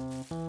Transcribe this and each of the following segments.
you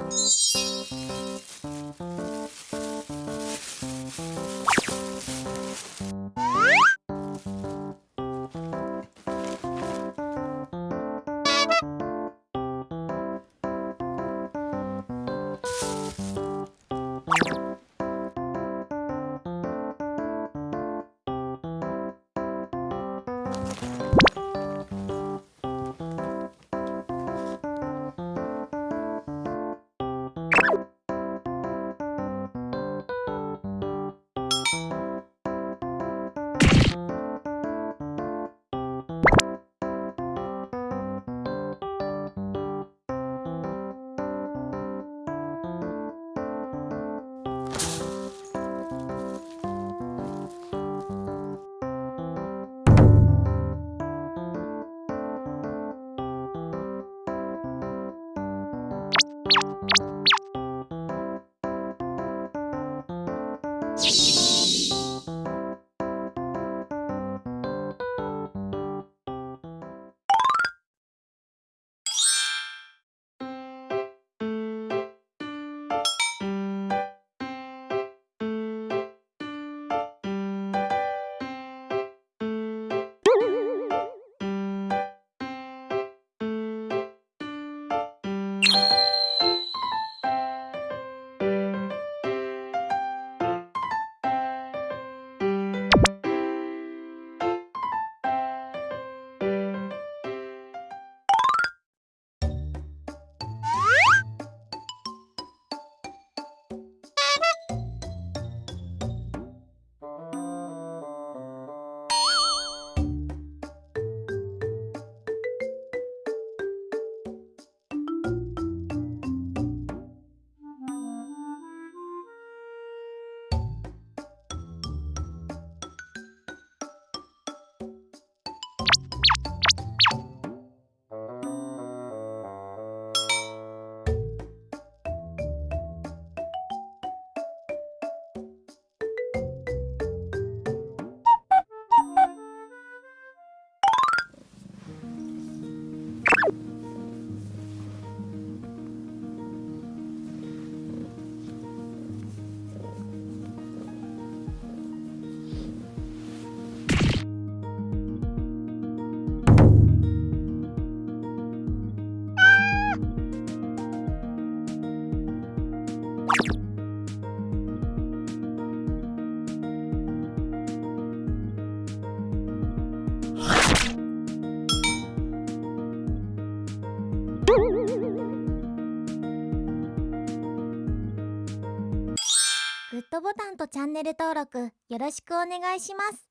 グッドボタンとチャンネル登録よろしくお願いします「